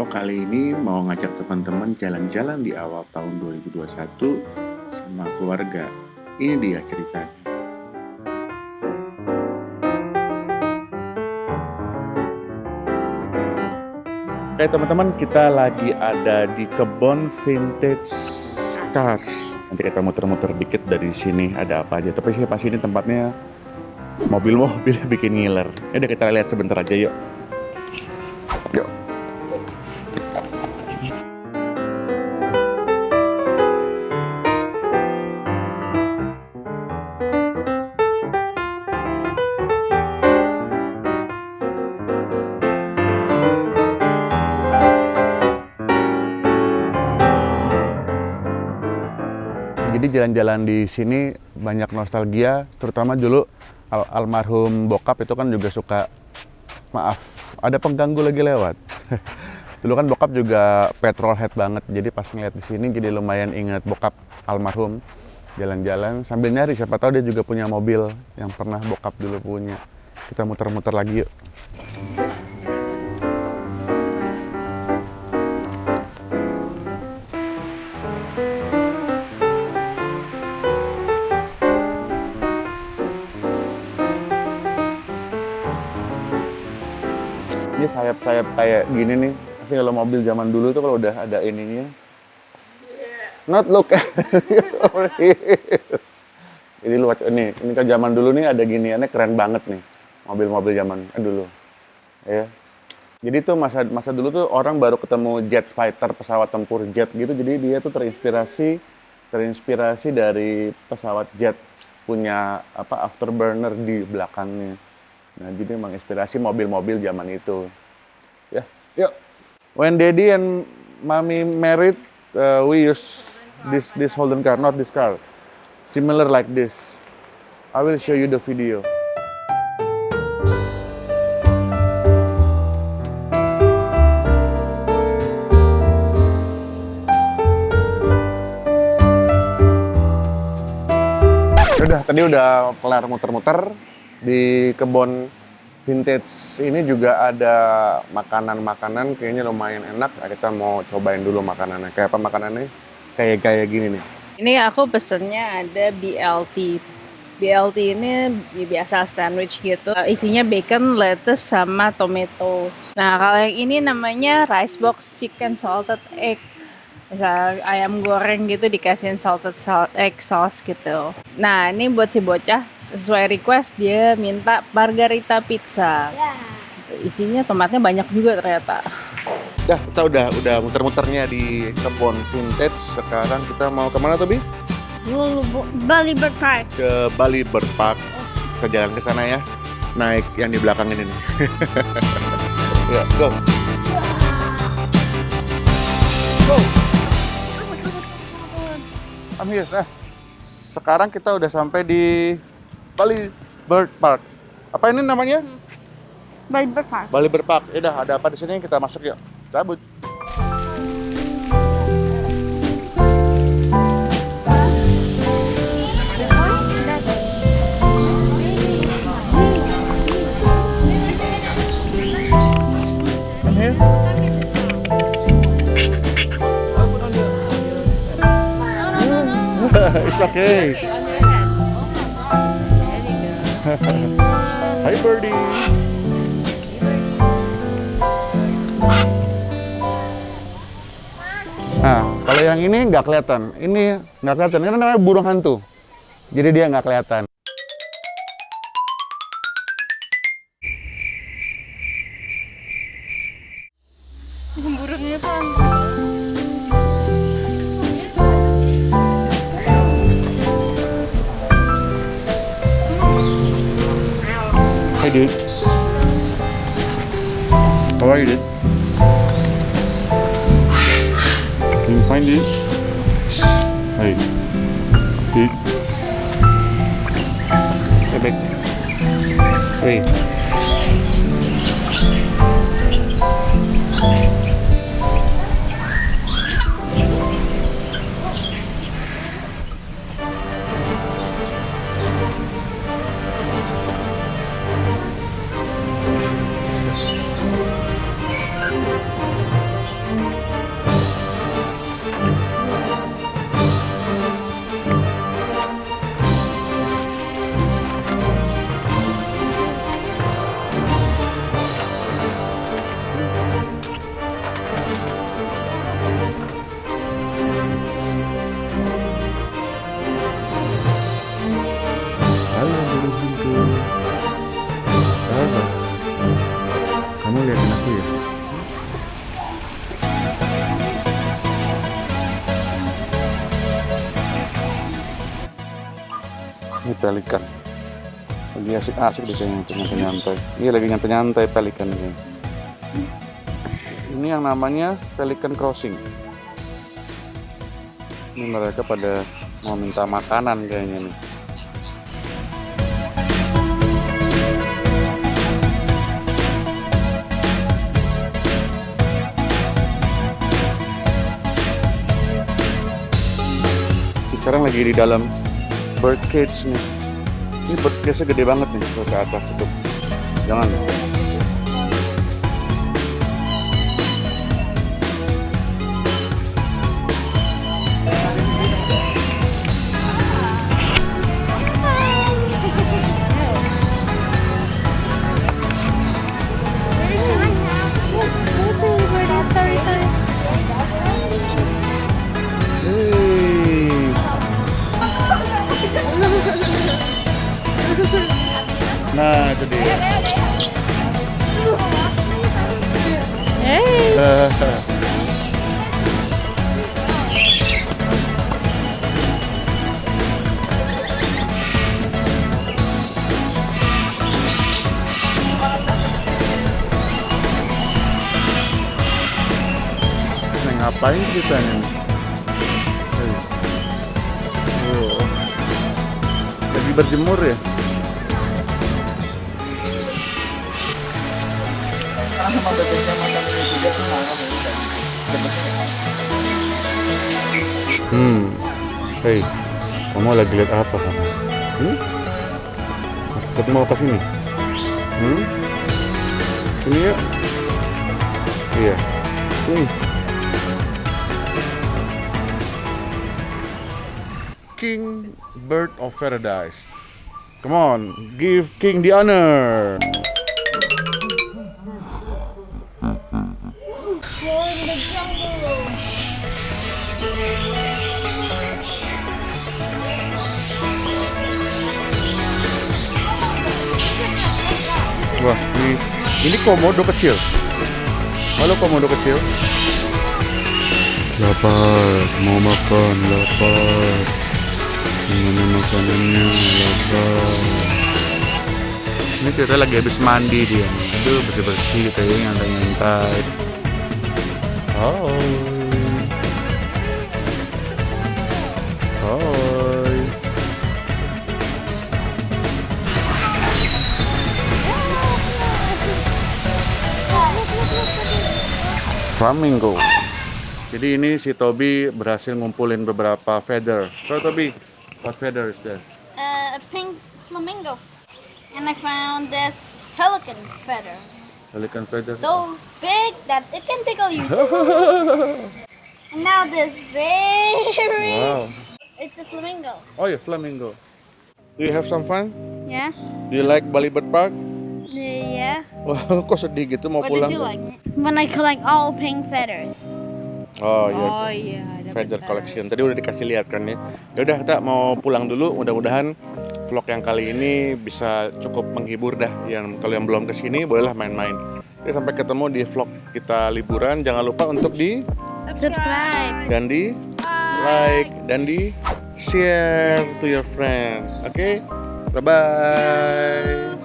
Vlog kali ini mau ngajak teman-teman jalan-jalan di awal tahun 2021 sama keluarga. Ini dia ceritanya. Oke teman-teman, kita lagi ada di kebun vintage cars. Nanti kita muter-muter dikit dari sini ada apa aja. Tapi sih pas ini tempatnya mobil-mobil bikin ngiler. Ya udah kita lihat sebentar aja yuk. Yuk. Jadi jalan-jalan di sini banyak nostalgia, terutama dulu al almarhum bokap itu kan juga suka maaf, ada pengganggu lagi lewat. dulu kan bokap juga petrol head banget, jadi pas ngeliat di sini jadi lumayan ingat bokap almarhum jalan-jalan sambil nyari siapa tahu dia juga punya mobil yang pernah bokap dulu punya. Kita muter-muter lagi yuk. Ini sayap-sayap kayak gini nih. Pasti kalau mobil zaman dulu tuh kalau udah ada ininya. Not look. Ini luar ini, ini kan zaman dulu nih ada giniannya keren banget nih. Mobil-mobil zaman dulu. Ya. Jadi tuh masa masa dulu tuh orang baru ketemu jet fighter, pesawat tempur jet gitu. Jadi dia tuh terinspirasi terinspirasi dari pesawat jet punya apa afterburner di belakangnya. Nah, jadi menginspirasi mobil-mobil zaman itu. Ya, yuk. When daddy and mommy married, uh, we use this this Holden car, not this car. Similar like this. I will show you the video. Udah, tadi udah kelar muter-muter di kebun vintage ini juga ada makanan-makanan kayaknya lumayan enak. Nah, Kita mau cobain dulu makanannya. Kayak apa makanannya? Kayak kayak gini nih. Ini aku pesennya ada BLT. BLT ini ya biasa sandwich gitu. Isinya bacon, lettuce, sama tomato. Nah, kalau yang ini namanya rice box chicken salted egg. Ayam goreng gitu dikasihin salted salt egg sauce gitu. Nah, ini buat si bocah sesuai request dia minta margarita pizza. Isinya tomatnya banyak juga ternyata. Dah, kita udah udah muter-muternya di kebun vintage. Sekarang kita mau ke mana tuh, Bi? Bali Bird Park. Ke Bali Bird Park. Kita jalan ke sana ya. Naik yang di belakang ini nih. ya, go. Go. I'm here. Nah, sekarang kita udah sampai di Bali Bird Park. Apa ini namanya? Bali Bird Park. Bali Bird Park. Ya udah, ada apa di sini? Kita masuk yuk. Cabut. It's okay. Hi birdie. Nah, kalau yang ini nggak kelihatan. Ini nggak kelihatan. Ini namanya burung hantu. Jadi dia nggak kelihatan. Burungnya kan. Hey dude. How are you dude? Can you find this? Hey. Dude. Hey back. Hey. Pelikan. Lagi asik-asik di sini nyantai-nyantai. Iya lagi nyantai-nyantai pelikan ini. Ini yang namanya pelikan crossing. Ini mereka pada mau minta makanan kayaknya nih. Sekarang lagi di dalam bird cage nih. Ini bird cage-nya gede banget nih ke atas itu. Jangan. Sorry, Nah, itu dia. Hey. Nah, ngapain kita nih? Oh. Lagi berjemur ya? Hmm. Hei, kamu lagi lihat apa kamu? Hmm? Kita mau ke sini? Hmm? Sini yuk. Iya. Hmm. King Bird of Paradise. Come on, give King the honor. Wah, ini ini komodo kecil. Halo komodo kecil. Lapar, mau makan, lapar. Gimana makanannya, lapar. Ini cerita lagi habis mandi dia. Aduh, bersih-bersih gitu ya, nyantai-nyantai. Hai. Hai. Flamingo. Jadi ini si Toby berhasil ngumpulin beberapa feather. So Toby, what feather is that? Uh, a pink flamingo. And I found this pelican feather. Pelican feather. So big that it can tickle you. and now this very... Wow. It's a flamingo. Oh yeah, flamingo. Do you have some fun? Yeah? Do you like Bali Bird Park? Yeah. Wah, kok sedih gitu mau What pulang? did you like? When I collect all pink feathers. Oh iya. Oh iya, ada feather collection. Tadi udah dikasih lihat kan ya. Ya udah kita mau pulang dulu. Mudah-mudahan vlog yang kali ini bisa cukup menghibur dah. Yang kalau yang belum ke sini bolehlah main-main. Oke, sampai ketemu di vlog kita liburan. Jangan lupa untuk di Subscribe. dan di like dan di share to your friend. Oke, bye bye.